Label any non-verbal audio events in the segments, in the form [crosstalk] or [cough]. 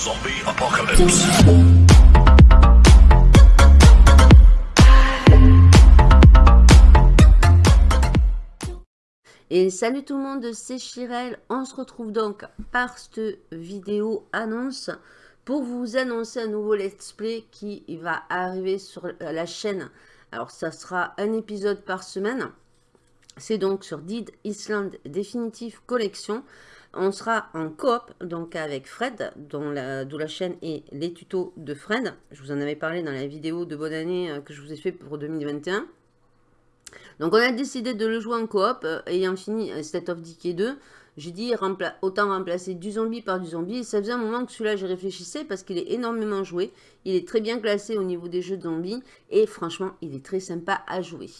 Zombie Apocalypse. Et salut tout le monde, c'est Chirel. On se retrouve donc par cette vidéo annonce pour vous annoncer un nouveau let's play qui va arriver sur la chaîne. Alors ça sera un épisode par semaine. C'est donc sur Dead Island Definitive Collection. On sera en coop, donc avec Fred, dont la, la chaîne est les tutos de Fred. Je vous en avais parlé dans la vidéo de bonne année euh, que je vous ai fait pour 2021. Donc on a décidé de le jouer en coop, euh, ayant fini euh, State of Decay 2. J'ai dit autant remplacer du zombie par du zombie. ça faisait un moment que celui-là, j'y réfléchissais parce qu'il est énormément joué. Il est très bien classé au niveau des jeux de zombies. Et franchement, il est très sympa à jouer.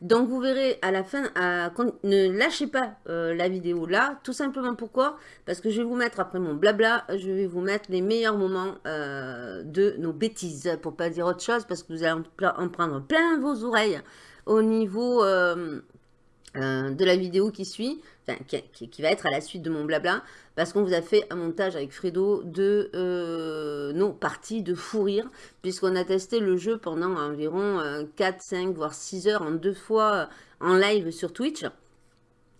Donc vous verrez à la fin, ne lâchez pas euh, la vidéo là. Tout simplement pourquoi? Parce que je vais vous mettre, après mon blabla, je vais vous mettre les meilleurs moments euh, de nos bêtises. Pour pas dire autre chose, parce que vous allez en prendre plein vos oreilles au niveau... Euh, de la vidéo qui suit qui, va être à la suite de mon blabla, parce qu'on vous a fait un montage avec Fredo de euh, nos parties de fou rire, puisqu'on a testé le jeu pendant environ 4, euh, 5, voire 6 heures en deux fois euh, en live sur Twitch.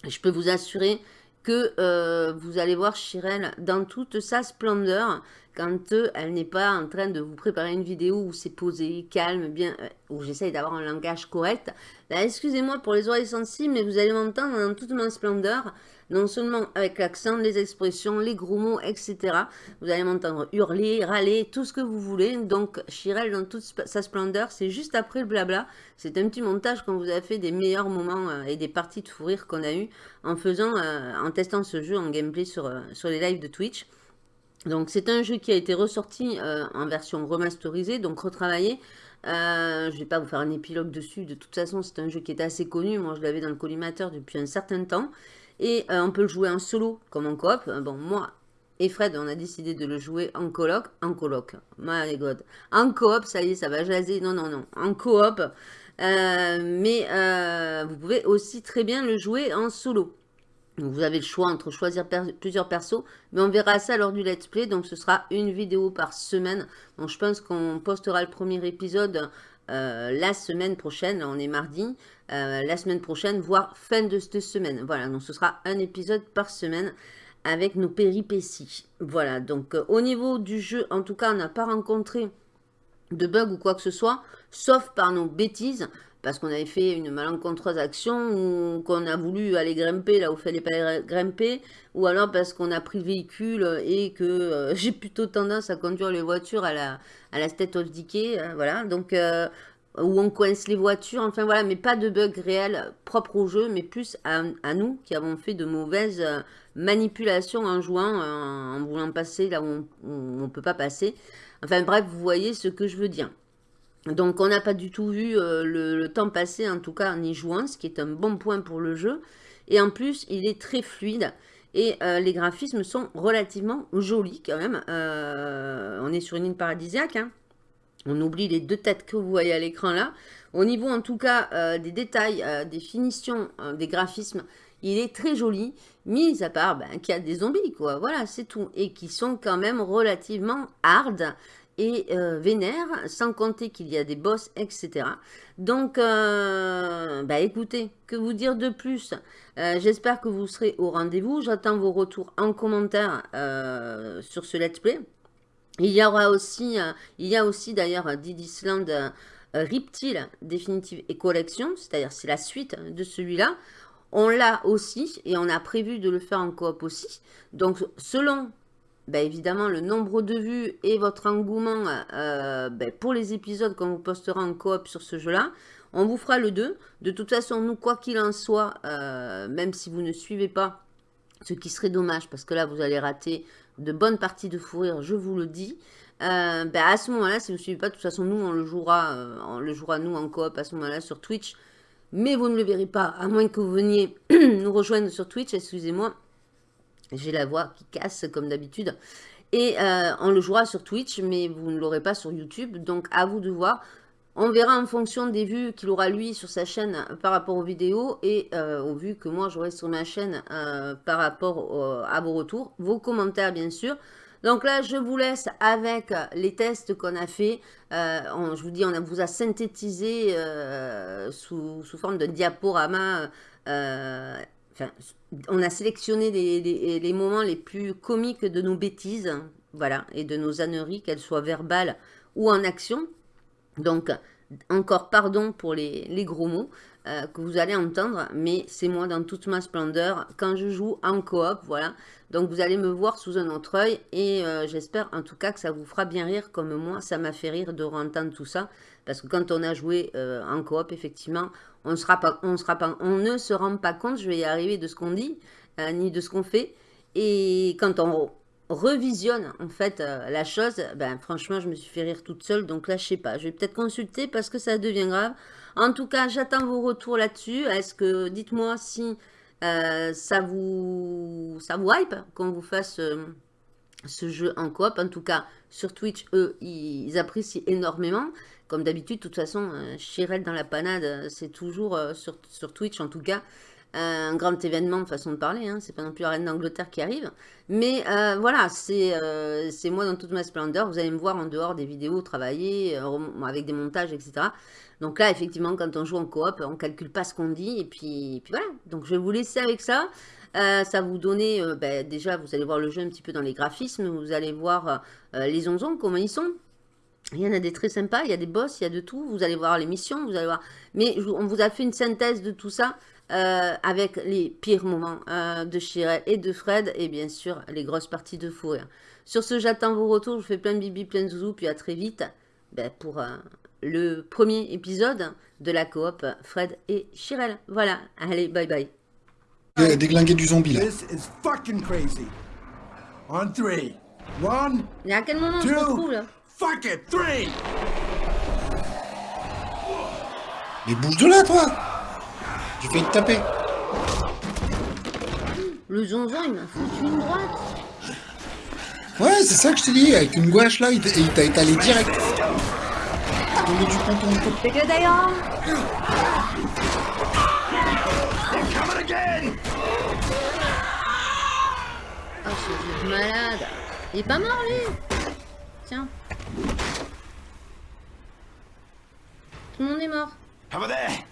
Je peux vous assurer que vous allez voir Chirel dans toute sa splendeur quand elle n'est pas en train de vous préparer une vidéo où c'est posé, calme, bien, où j'essaye d'avoir un langage correct. Excusez-moi pour les oreilles sensibles, mais vous allez m'entendre dans toute ma splendeur, non seulement avec l'accent, les expressions, les gros mots, etc. Vous allez m'entendre hurler, râler, tout ce que vous voulez. Donc, Chirel dans toute sa splendeur, c'est juste après le blabla. C'est un petit montage qu'on vous a fait des meilleurs moments euh, et des parties de fou rire qu'on a eu en faisant, euh, en testant ce jeu en gameplay sur, euh, sur les lives de Twitch. Donc, c'est un jeu qui a été ressorti en version remasterisée, donc retravaillé, euh, je ne vais pas vous faire un épilogue dessus. De toute façon, c'est un jeu qui est assez connu. Moi, je l'avais dans le collimateur depuis un certain temps. Et euh, on peut le jouer en solo comme en coop. Euh, bon, moi et Fred, on a décidé de le jouer en coloc. En coloc. My God. En coop, ça y est, ça va jaser. Non, non, non. En coop. mais vous pouvez aussi très bien le jouer en solo vous avez le choix entre choisir plusieurs persos, mais on verra ça lors du let's play, donc ce sera une vidéo par semaine. Donc je pense qu'on postera le premier épisode euh, la semaine prochaine, on est mardi, euh, la semaine prochaine, voire fin de cette semaine. Voilà, donc ce sera un épisode par semaine avec nos péripéties. Voilà, donc euh, au niveau du jeu, en tout cas, on n'a pas rencontré de bug ou quoi que ce soit, sauf par nos bêtises parce qu'on avait fait une malencontreuse action ou qu'on a voulu aller grimper là où il fallait pas grimper, ou alors parce qu'on a pris le véhicule et que euh, [laughs] j'ai plutôt tendance à conduire les voitures à la, à la State of Decay, euh, voilà, donc, euh, où on coince les voitures, enfin voilà, mais pas de bug réel propre au jeu, mais plus à, nous qui avons fait de mauvaises manipulations en jouant, en, voulant passer là où on ne peut pas passer. Enfin bref, vous voyez ce que je veux dire. Donc on n'a pas du tout vu euh, le, temps passer, en tout cas en y jouant, ce qui est un bon point pour le jeu. Et en plus, il est très fluide. Et euh, les graphismes sont relativement jolis quand même. Euh, on est sur une île paradisiaque. Hein. On oublie les deux têtes que vous voyez à l'écran là. Au niveau en tout cas des détails, des finitions, des graphismes, il est très joli. Mis à part ben, qu'il y a des zombies quoi. Voilà, c'est tout. Et qui sont quand même relativement hard euh, vénère, sans compter qu'il y a des boss, etc. Donc, euh, bah écoutez, que vous dire de plus? Euh, J'espère que vous serez au rendez-vous. J'attends vos retours en commentaire sur ce let's play. Il y aura aussi, il y a aussi d'ailleurs Didisland Reptile Definitive et Collection, c'est-à-dire c'est la suite de celui-là. On l'a aussi et on a prévu de le faire en coop aussi. Donc selon ben, évidemment le nombre de vues et votre engouement euh, ben, pour les épisodes qu'on vous postera en coop sur ce jeu-là. On vous fera le 2. De toute façon, nous, quoi qu'il en soit, euh, même si vous ne suivez pas, ce qui serait dommage, parce que là, vous allez rater de bonnes parties de fou rire, je vous le dis. Euh, ben, à ce moment-là, si vous ne suivez pas, de toute façon, nous, on le jouera, on le jouera nous en coop à ce moment-là sur Twitch. Mais vous ne le verrez pas, à moins que vous veniez [clears throat] nous rejoindre sur Twitch, excusez-moi. J'ai la voix qui casse comme d'habitude. Et euh, on le jouera sur Twitch, mais vous ne l'aurez pas sur YouTube. Donc à vous de voir. On verra en fonction des vues qu'il aura lui sur sa chaîne par rapport aux vidéos et euh, aux vues que moi j'aurai sur ma chaîne euh, par rapport à vos retours, vos commentaires bien sûr. Donc là, je vous laisse avec les tests qu'on a fait. Euh, je vous dis, on vous a synthétisé euh, sous, forme de diaporama. On a sélectionné les, moments les plus comiques de nos bêtises, voilà, et de nos âneries, qu'elles soient verbales ou en action. Donc, encore pardon pour les, gros mots que vous allez entendre, mais c'est moi dans toute ma splendeur quand je joue en coop, voilà. Donc vous allez me voir sous un autre œil et euh, j'espère en tout cas que ça vous fera bien rire comme moi, ça m'a fait rire de entendre tout ça. Parce que quand on a joué euh, en coop, effectivement, on, on, ne se rend pas compte, je vais y arriver, de ce qu'on dit, euh, ni de ce qu'on fait. Et quand on revisionne en fait la chose, ben franchement je me suis fait rire toute seule, donc là je sais pas, je vais peut-être consulter parce que ça devient grave. En tout cas, j'attends vos retours là-dessus. Est-ce que, dites-moi si euh, ça, vous, ça vous hype qu'on vous fasse euh, ce jeu en coop. En tout cas, sur Twitch, eux, ils apprécient énormément. Comme d'habitude, de toute façon, euh, dans la panade, c'est toujours sur, Twitch, en tout cas, un grand événement de façon de parler. Hein. C'est pas non plus la reine d'Angleterre qui arrive. Mais voilà, c'est moi dans toute ma splendeur. Vous allez me voir en dehors des vidéos travailler, avec des montages, etc. Donc là, effectivement, quand on joue en coop, on calcule pas ce qu'on dit. Et puis, puis, voilà. Donc je vais vous laisser avec ça. Euh, ça vous donner, euh, ben, déjà, vous allez voir le jeu un petit peu dans les graphismes. Vous allez voir euh, les onzons, comment ils sont. Il y en a des très sympas, il y a des boss, il y a de tout. Vous allez voir les missions, vous allez voir. Mais on vous a fait une synthèse de tout ça. avec les pires moments de Shirel et de Fred, et bien sûr, les grosses parties de fou Sur ce, j'attends vos retours, je vous fais plein de bibi, plein de zouzou, puis à très vite ben, pour le premier épisode de la coop Fred et Chirel. Voilà, allez, bye bye. Déglinguer du zombie là. This is fucking crazy. On three. One. Mais à quel moment se retrouve là? Fuck it, three. Mais bouge de là toi Je vais te taper. Le zonzon il m'a foutu une droite. Ouais, c'est ça que je t'ai dit, avec une gouache là, il t'a étalé direct tombé du ponton. C'est que d'ailleurs Oh, ce malade Il est pas mort, lui Tiens. Tout le monde est mort. Over there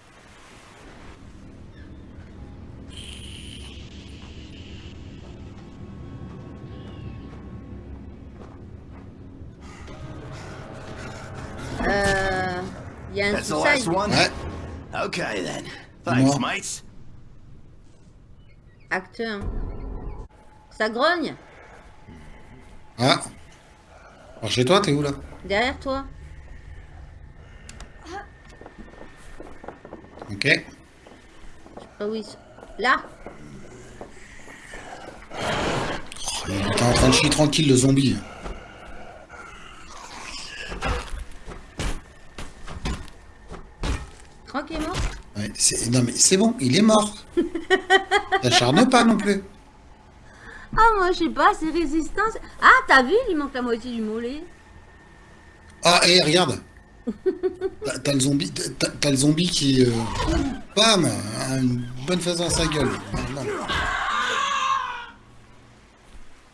Euh... Il y a un That's the last one? Ouais. Okay then. Thanks, mates. Acte 1. Ça grogne Ah. Alors chez toi, t'es où là Derrière toi. Ok. Je sais pas où ils sont. Là oh, Il est en train de chier tranquille le zombie. Non mais c'est bon, il est mort. [laughs] T'acharne pas non plus. Ah moi je sais pas, c'est résistance. Ah t'as vu, il manque la moitié du mollet. Ah et regarde. [laughs] T'as le zombie, t'as le zombie qui, euh, bam, a une bonne face dans sa gueule.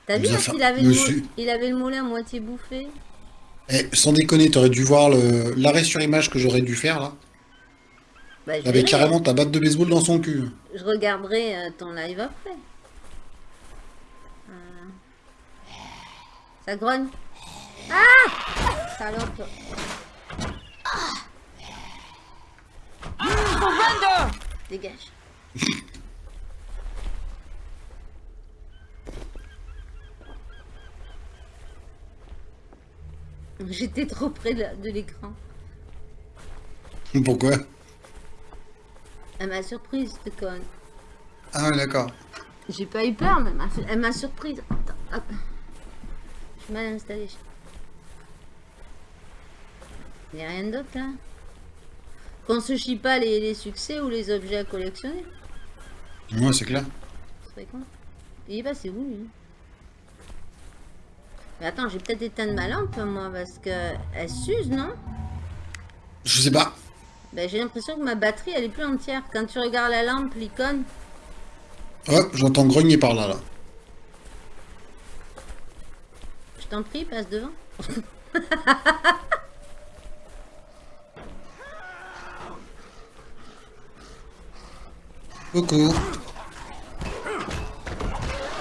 T'as vu qu'il avait, le il avait le mollet à moitié bouffé. Eh, sans déconner, t'aurais dû voir l'arrêt sur image que j'aurais dû faire là. Bah, avait carrément ta batte de baseball dans son cul. Je regarderai euh, ton live après. Ça grogne. Ah Salope. Ah Dégage. [laughs] J'étais trop près de l'écran. Pourquoi? Elle m'a surprise, cette conne. Ah d'accord. J'ai pas eu peur, mais elle m'a surprise. Attends, hop. Mal installée. Il n'y a rien d'autre là Qu'on se chie pas les, succès ou les objets à collectionner. Ouais, c'est clair. C'est con. Il est passé où lui Mais attends, j'ai peut-être éteint ma lampe moi parce que elle s'use, non? Je sais pas. Ben, j'ai l'impression que ma batterie, elle est plus entière. Quand tu regardes la lampe, l'icône... Hop, j'entends grogner par là, là. Je t'en prie, passe devant. Coucou.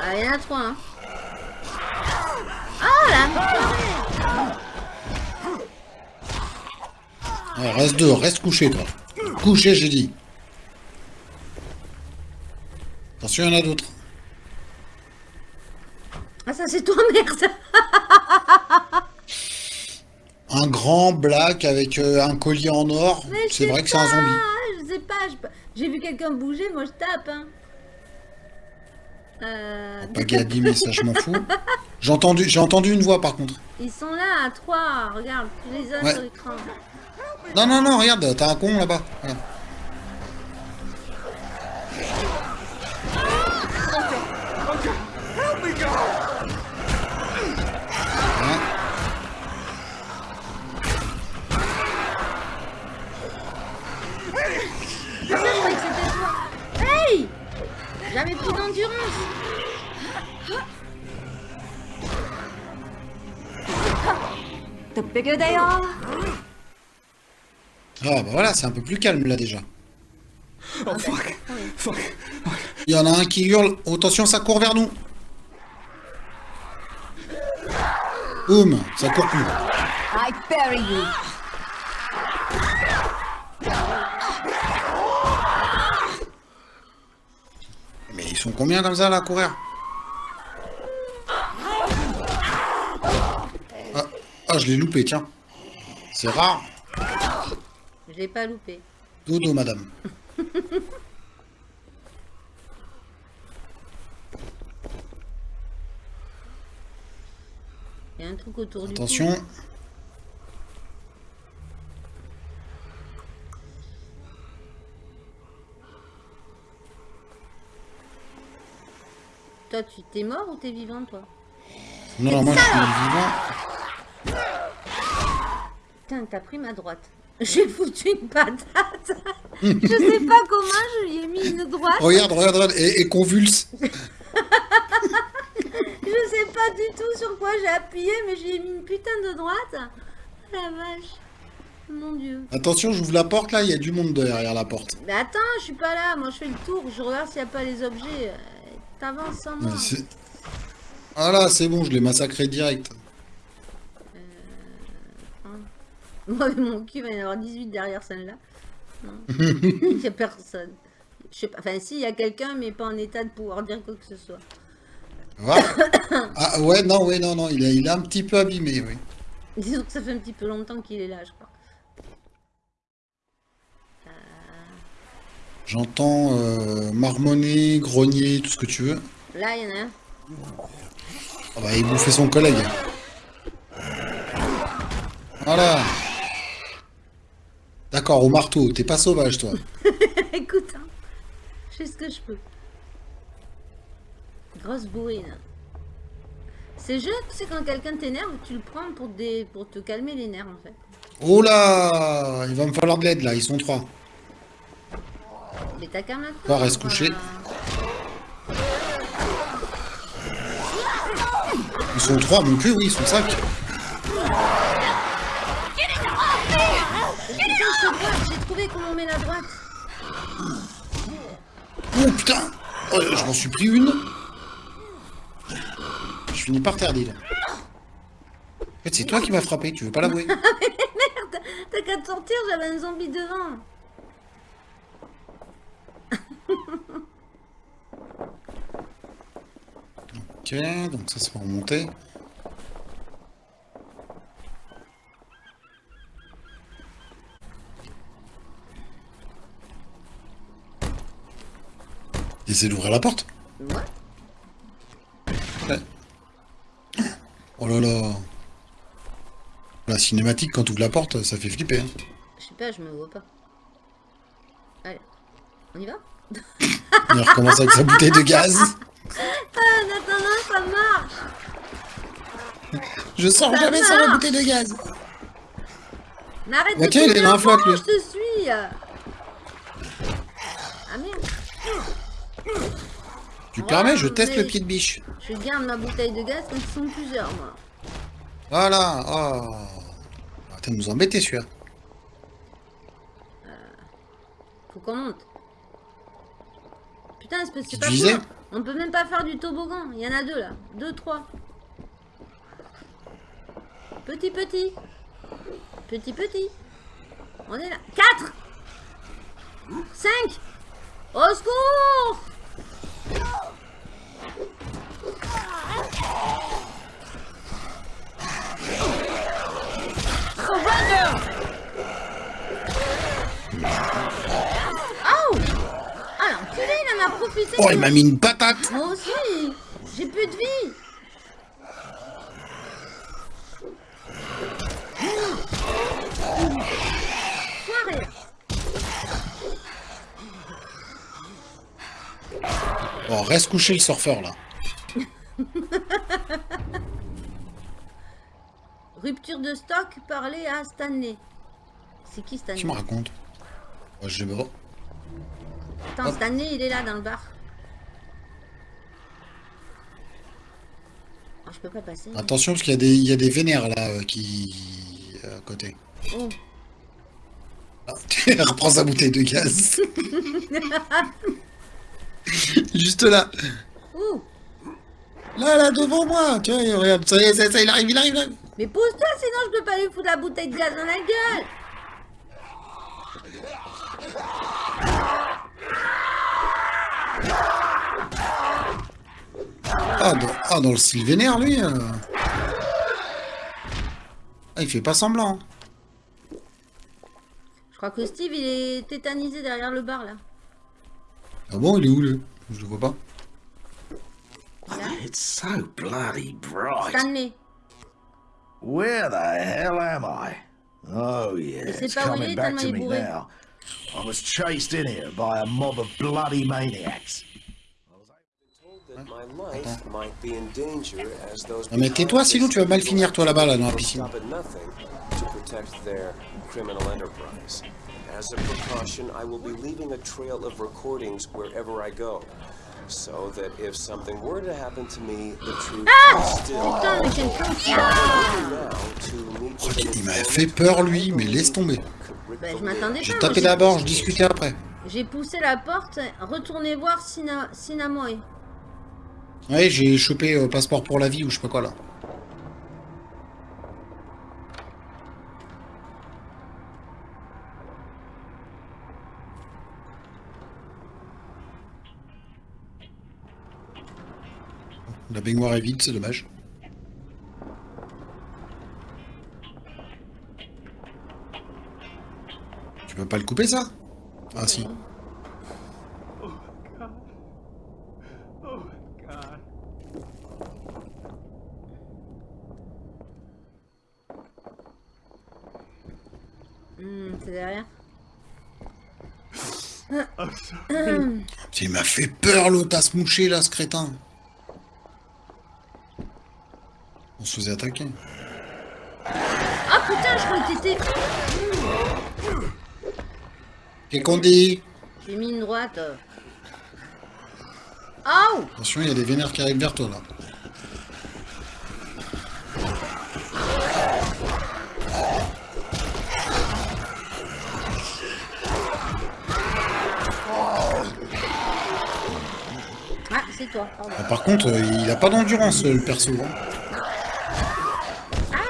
Ah, il y en a trois, hein. Oh là Ouais, reste dehors, reste couché, toi. Couché, j'ai dit. Attention, il y en a d'autres. Ah, ça, c'est toi, merde Un grand black avec euh, un collier en or. C'est vrai que c'est un pas, zombie. Je sais pas, j'ai vu quelqu'un bouger, moi je tape. Hein. Euh, Pas Gadi, mais ça, je m'en fous. J'ai entendu, j'ai entendu une voix, par contre. ils sont là, à trois, regarde, tu les as Ouais. sur l'écran. Non, non, non, regarde, t'as un con là-bas. J'avais plus d'endurance. The bigger they are, Ah, bah voilà, c'est un peu plus calme là déjà. Oh, fuck. Fuck. Il y en a un qui hurle. Oh, attention, ça court vers nous. Boum, ça court plus. I bury you. Sont combien comme ça là à courir ah, ah, je l'ai loupé, tiens. C'est rare. Je l'ai pas loupé. Dodo, madame. Il y a un truc autour du Attention. Toi, tu t'es mort ou t'es vivant, toi Non, moi je suis vivant. Putain, t'as pris ma droite. [laughs] J'ai foutu une patate. je sais pas comment je lui ai mis une droite. Regarde, regarde, regarde, et, et convulse. [laughs] Je sais pas du tout sur quoi j'ai appuyé, mais j'ai mis une putain de droite. La vache. Mon dieu. Attention, j'ouvre la porte là, il y a du monde derrière la porte. Mais attends, je suis pas là. Moi, je fais le tour. Je regarde s'il n'y a pas les objets. Euh, T'avances sans moi. C'est- Voilà, c'est bon, je l'ai massacré direct. [laughs] Moi, mon cul va y en avoir 18 derrière celle-là. [laughs] Il n'y a personne. Je sais pas. Enfin, si, il y a quelqu'un, mais pas en état de pouvoir dire quoi que ce soit. Voilà. [coughs] Ah ouais, non, ouais, non, non, il est, il est un petit peu abîmé, oui. Disons que ça fait un petit peu longtemps qu'il est là, je crois. J'entends euh, marmonner, grogner, tout ce que tu veux. Là, il y en a un. Ah bah, il bouffait son collègue. Voilà. D'accord, au marteau, t'es pas sauvage, toi. [laughs] Écoute, hein, je fais ce que je peux. Grosse bourrine. Ces jeux, c'est quand quelqu'un t'énerve, tu le prends pour, des... pour te calmer les nerfs, en fait. Oh là Il va me falloir de l'aide, là, ils sont trois. Mais t'as maintenant. Reste couché. Ils sont trois, mon cul, oui, ils sont cinq. J'ai trouvé comment met la droite. Oh putain Oh, Je m'en suis pris une. Je finis par terre, donc. En fait, c'est toi qui m'as frappé, tu veux pas l'avouer [laughs] Merde, t'as qu'à te sortir, j'avais un zombie devant. Ok, donc ça, ça va remonter. Essaie d'ouvrir la porte. Ouais. Ouais. Oh là là. La cinématique, quand tu ouvres la porte, ça fait flipper. hein. Je sais pas, je me vois pas. Allez, on y va? Il recommence avec sa bouteille de gaz. Ah, en attendant, ça marche Je sors Ça jamais sans la bouteille de gaz. Mais arrête de rond, lui. je te suis Ah merde Tu permets, je teste le pied de biche. Je garde ma bouteille de gaz quand ils sont plusieurs, moi. Voilà. Oh. Attends, nous embêter celui-là. Faut qu'on monte. Putain, c'est pas- disais cool. On peut même pas faire du toboggan. Il y en a deux là. Deux, trois. Petit, petit. Petit, petit. On est là. Quatre. Cinq. Au secours Oh, il m'a mis une patate. Moi aussi J'ai plus de vie Foiré Bon, reste couché le surfeur là. [laughs] Rupture de stock, parler à Stanley. C'est qui Stanley? Me raconte oh, Je sais pas. Attends, Stanley, il est là dans le bar. Ah, je peux pas passer. Attention parce qu'il y, a des- il y a des vénères là euh, qui. à côté. Oh. Ah, [laughs] reprends sa bouteille de gaz. [laughs] Juste là. Ouh. Là, là, devant moi. Tiens, regarde, ça y est, ça, ça, il arrive, il arrive, il arrive. Mais pousse-toi, sinon je peux pas lui foutre la bouteille de gaz dans la gueule. Ah, dans, ah, dans le style vénère, lui. euh. Ah, il fait pas semblant. Je crois que Steve, il est tétanisé derrière le bar là. Ah bon, il est où, lui? Je le vois pas. It's so bloody bright. Stanley. Where the hell am I? Oh yeah, c'est it's pas où il coming est, back tellement to me now. I was chased in here by a mob of bloody maniacs. that my life might be in danger as those Non, mais tais-toi, sinon tu vas mal finir, toi, là-bas, là, dans la piscine. As a precaution, I will be leaving a trail of recordings wherever I go. So that if something were to happen to me, the truth is still Putain, mais quel con now to meet with an Il m'avait informant fait peur, lui, mais laisse tomber. Bah, je m'attendais J'ai pas. tapé moi, d'abord, je discutais après. J'ai poussé la porte, retournez voir Sina... Sinamoy. Ouais, j'ai chopé euh, passeport pour la vie ou je sais pas quoi, là. La baignoire est vide, c'est dommage. Tu peux pas le couper, ça? Ah, si. Hmm, c'est derrière. Il m'a fait peur, l'autre, à se moucher, là, ce crétin. On se faisait attaquer. Ah putain, je crois que t'étais... Qu'est-ce qu'on dit? J'ai mis une droite. Oh Attention, il y a des vénères qui arrivent vers toi, là. Ah. Ah, par contre, euh, il a pas d'endurance, euh, le perso. hein.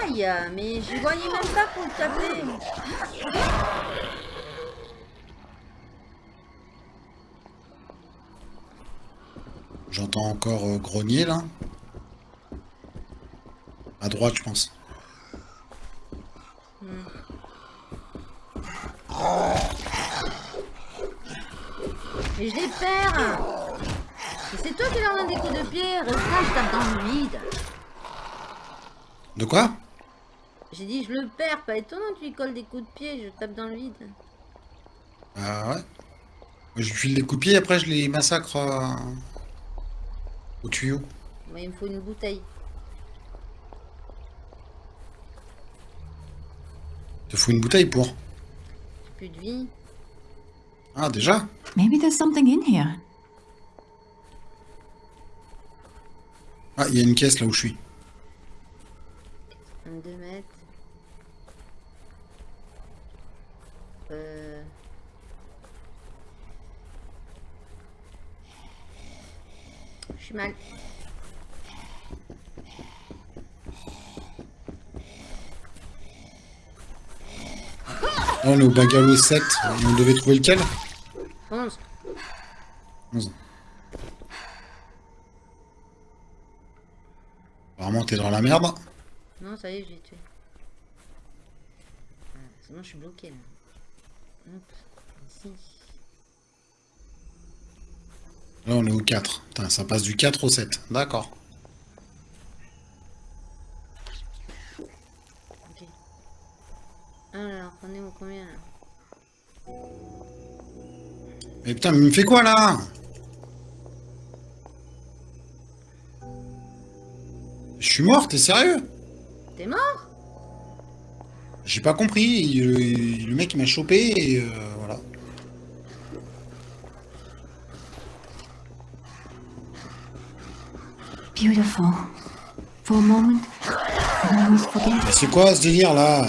Aïe, mais je voyais même pas pour le taper. J'entends encore euh, grogner, là. À droite, je pense. Mais je les perds Mais c'est toi qui leur donne des coups de pied Reste là, je tape dans le vide De quoi J'ai dit je le perds, pas étonnant tu lui colles des coups de pied, je tape dans le vide. Ah ouais Je file des coups de pied, après je les massacre euh, au tuyau. Moi il me faut une bouteille. Te faut une bouteille pour. J'ai plus de vie. Ah, déjà? Maybe there's something in here. Ah, il y a une caisse là où je suis. 22 mètres. Euh... Je suis mal. On est au bungalow 7. On devait trouver lequel? T'es dans la merde. Non, ça y est, j'ai tué. Ah, c'est bon, je suis bloqué là. Hop, ici. Là, on est au 4. Putain, ça passe du 4 au 7. D'accord. Ok. Alors, on est au combien là? Mais putain, mais il me fait quoi là? Suis mort, t'es sérieux? T'es mort? J'ai pas compris. il- il- le mec il m'a chopé et euh, voilà. Beautiful. For a moment, c'est quoi ce délire là?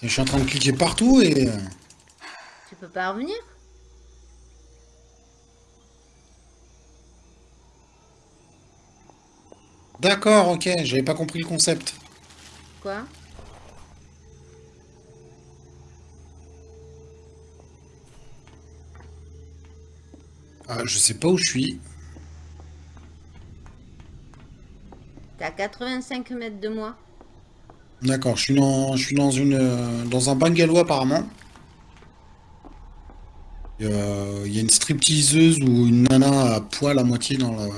Je suis en train de cliquer partout et. euh, Tu peux pas revenir? D'accord, ok, j'avais pas compris le concept. Quoi? Ah, je sais pas où je suis. T'es à 85 mètres de moi. D'accord, je suis dans, je suis dans une, dans un bungalow apparemment. Euh, Il y a une stripteaseuse ou une nana à poil à moitié dans la,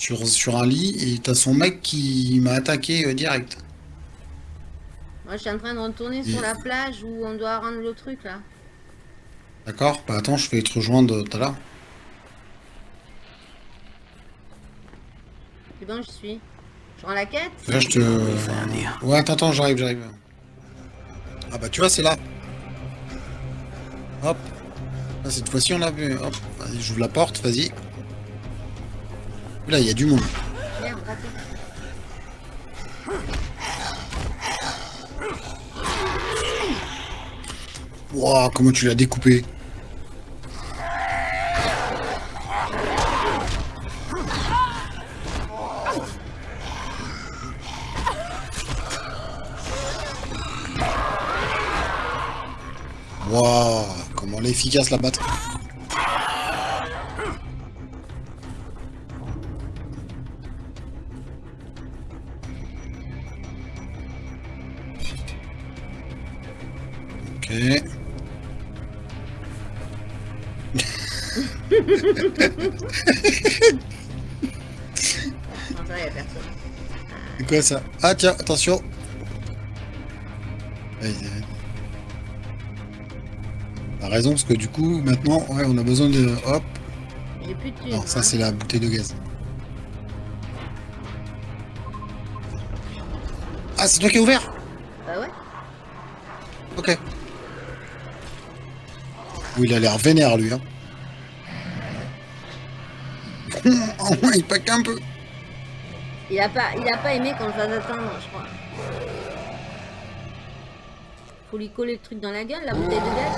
sur, sur un lit et t'as son mec qui m'a attaqué euh, direct. Moi, je suis en train de retourner sur la plage où on doit rendre le truc là. D'accord Bah attends, je vais te rejoindre tout à l'heure. C'est bon, je suis. Je rends la quête? Là, je te... Ouais, attends, attends, j'arrive, j'arrive. Ah bah tu vois, c'est là. Hop. Là, cette fois-ci, on l'a vu. Hop, vas-y, j'ouvre la porte, vas-y. Là, il y a du monde. Wouah, comment tu l'as découpé Wouah, comment elle est efficace la. Personne. C'est quoi ça? Ah tiens, attention. T'as raison, parce que du coup, maintenant, ouais, on a besoin de... Hop. J'ai plus de. Non, ça hein. c'est la bouteille de gaz. Ah, c'est toi qui as ouvert? Bah ouais. Ok. Oui, il a l'air vénère, lui. Hein. [laughs] Il pack un peu. Il a pas, il a pas aimé qu'on le fasse attendre, je crois. Faut lui coller le truc dans la gueule, la bouteille de gaz.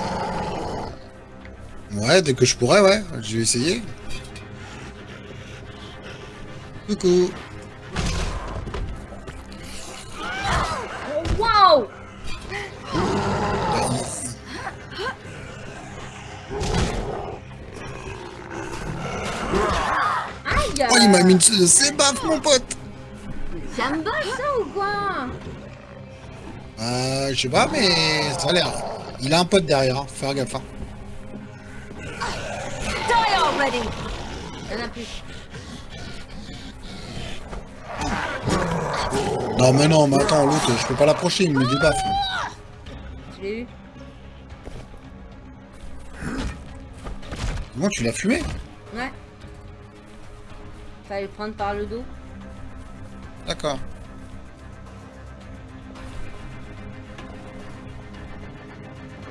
Ouais, dès que je pourrais, ouais. Je vais essayer. Coucou. Oh, Aïe Oh, il m'a mis une c'est baffe, mon pote. Ça me bosse ça ou quoi Euh, je sais pas, mais ça a l'air. Il a un pote derrière, hein. faut faire gaffe. hein. Die already! Il y en a plus. Non, mais non, mais attends, l'autre, je peux pas l'approcher, il me débaffe. Je l'ai eu. Comment tu l'as fumé? Ouais. Fallait le prendre par le dos. D'accord.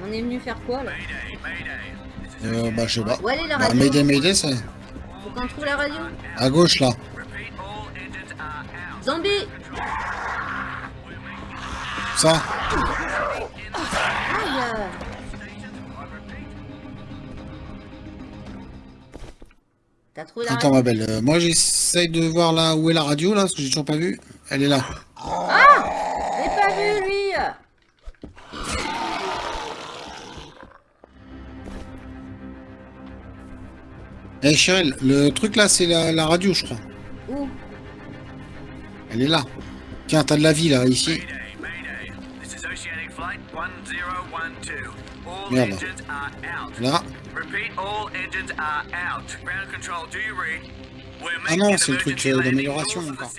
On est venu faire quoi là Euh, bah, je sais pas. Où elle est la Bah, radio Mayday, Mayday, c'est Faut qu'on trouve la radio à gauche, là. Zombie Ça Aïe T'as trouvé la Attends radio ma belle, euh, moi j'essaye de voir là où est la radio là, parce que j'ai toujours pas vu. Elle est là. J'ai pas vu lui Eh Cheryl, le truc là c'est la, la radio je crois. Où Elle est là. Tiens, t'as de la vie là, ici. Mayday, Mayday. This is Oceanic Flight 1012. Merde. Là. Ah non, c'est le truc, d'amélioration, encore.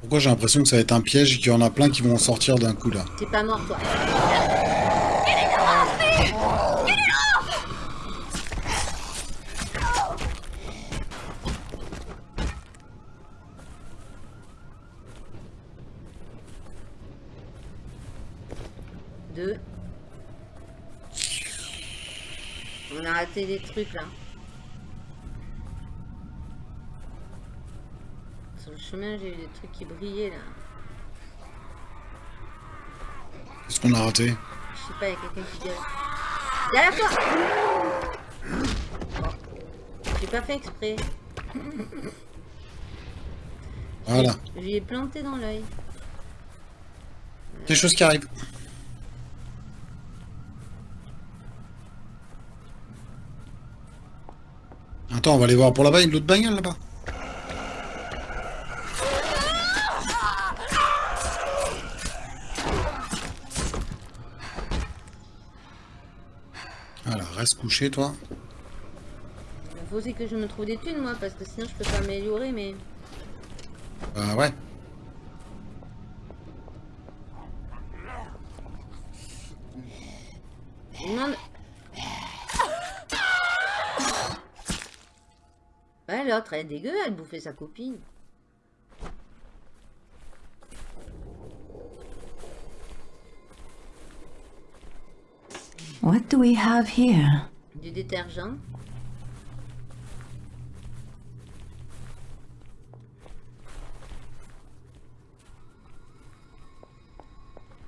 Pourquoi j'ai l'impression que ça va être un piège et qu'il y en a plein qui vont en sortir d'un coup là T'es pas mort toi. Deux. On a raté des trucs là. Sur le chemin, j'ai eu des trucs qui brillaient là. Qu'est-ce qu'on a raté Je sais pas, il y a quelqu'un qui gueule. Derrière toi J'ai pas fait exprès. Voilà. Je lui ai planté dans l'œil. Quelque chose qui arrive. Attends, on va aller voir pour là-bas, une autre bagnole là-bas. Voilà, reste couché toi. Il faut aussi que je me trouve des thunes moi, parce que sinon je peux pas m'améliorer, mais... Bah ouais. Je demande... Ouais, l'autre, est dégueu, elle bouffait sa copine. What do we have here? Du détergent.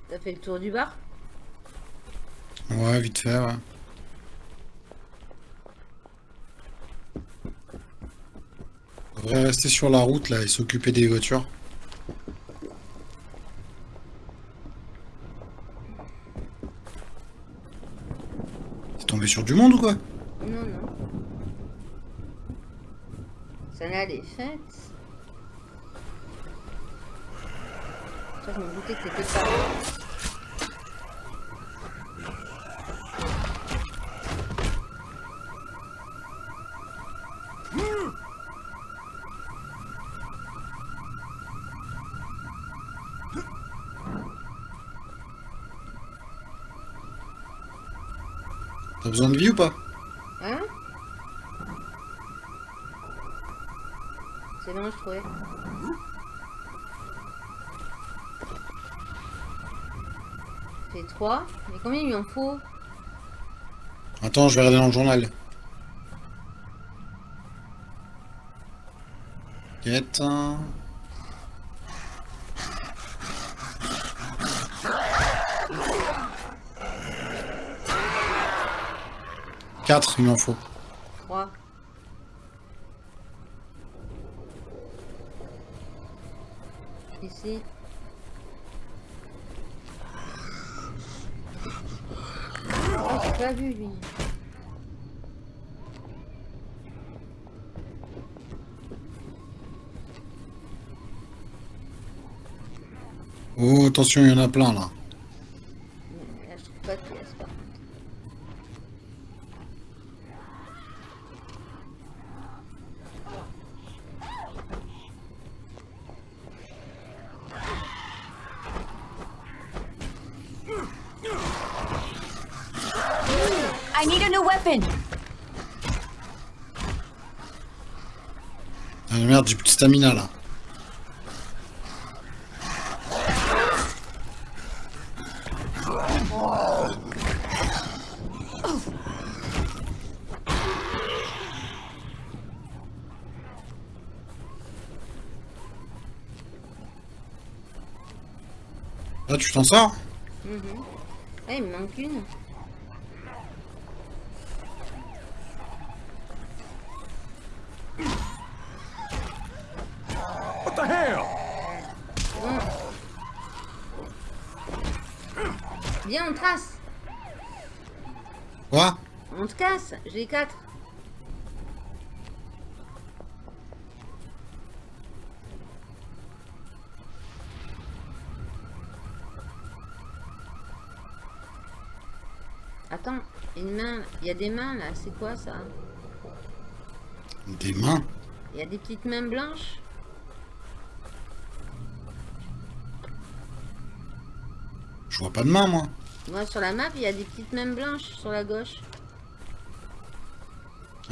T'as fait le tour du bar? Ouais, vite fait, ouais. On devrait rester sur la route là et s'occuper des voitures. C'est tombé sur du monde ou quoi? Non, non. Ça est faite. Ça, je me doutais que t'étais pas là. T'as besoin de vie ou pas Hein C'est bon, je trouvais. Fait 3. Mais combien il lui en faut Attends, je vais regarder dans le journal. Quête. Quatre, il m'en faut. 3. Ici. Oh, j'ai pas vu lui. Oh, attention, il y en a plein là. stamina là. Là tu t'en sors? Mmh. Eh, il me manque une. J'ai 4. Attends, une main. Il y a des mains là. C'est quoi ça? Des mains? Il y a des petites mains blanches Je vois pas de main moi. Moi sur la map, il y a des petites mains blanches sur la gauche.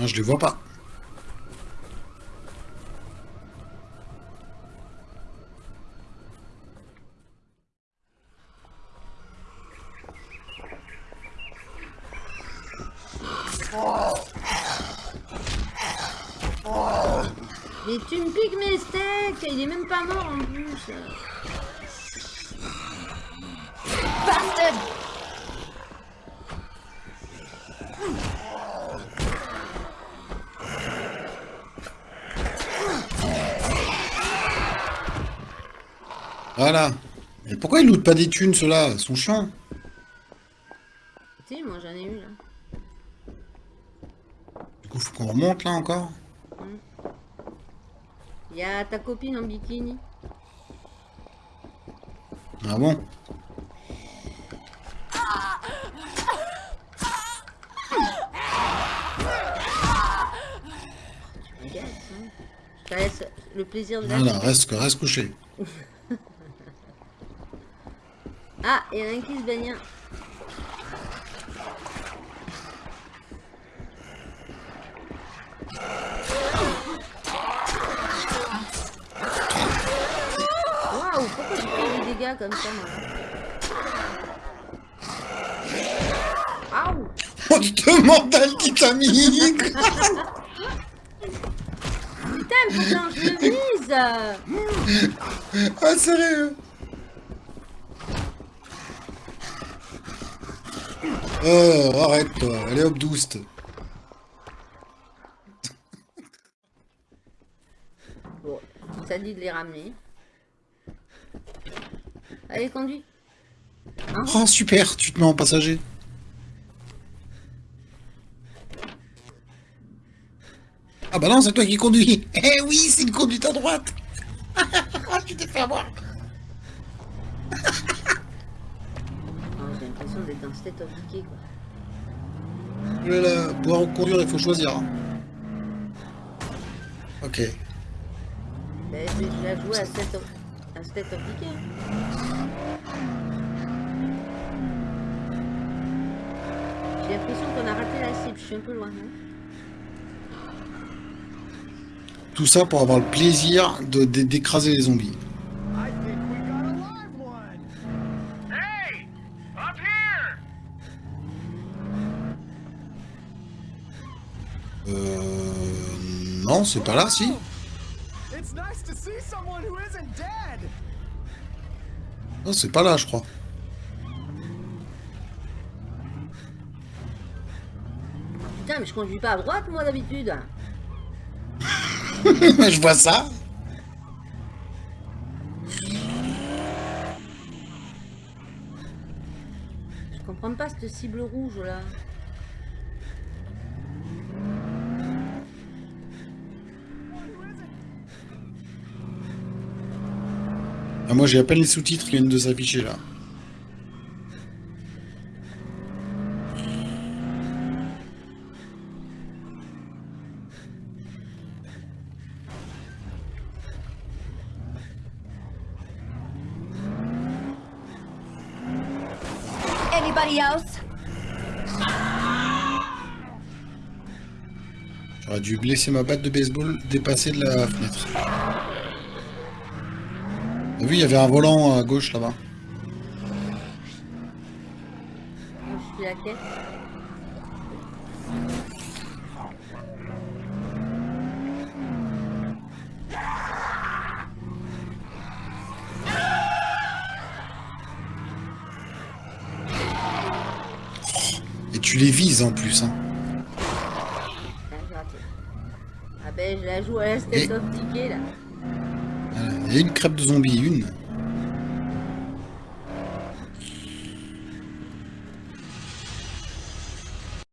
Ah, je les vois pas. Mais tu me piques mes steaks Il est même pas mort en plus Bastard Voilà. Et pourquoi ils lootent pas des thunes, ceux-là? Ils sont chiants. Si, moi j'en ai eu là. Du coup, faut qu'on remonte, là, encore Il y a ta copine en bikini. Ah bon? Hein. Je te laisse le plaisir de la... Voilà, reste, reste couché. A un qui se baigne. Waouh, pourquoi j'ai fait des dégâts comme ça, moi Aouh On te mandale titanique [laughs] [laughs] Putain, putain, je le vise Ah, sérieux Oh, arrête, toi. Allez, hop, douce. Bon, ça dit de les ramener. Allez, conduis. Oh, super, tu te mets en passager. Ah bah non, c'est toi qui conduis. [laughs] Eh oui, c'est une conduite à droite. Ah, [laughs] tu t'es fait avoir. D'être dans State of Decay, quoi. Vais la- Pour conduire, il faut choisir. Ok. L'ai joué à State of, à State of Decay. hein. J'ai l'impression qu'on a raté la cible, je suis un peu loin. hein. Tout ça pour avoir le plaisir de de- d'écraser les zombies. Non, c'est pas là, si. Non, c'est pas là, je crois. Putain, mais je conduis pas à droite, moi, d'habitude. [laughs] je vois ça. Je comprends pas cette cible rouge, là. Ah, moi, j'ai à peine les sous-titres qui viennent de s'afficher, là. Anybody else? J'aurais dû laisser ma batte de baseball dépasser de la fenêtre. T'as vu, il y avait un volant à gauche là-bas. Je suis à quai. Et tu les vises en plus, hein. Ah, ah ben, je la joue à la step Et... of ticket, là. Il une crêpe de zombie, une.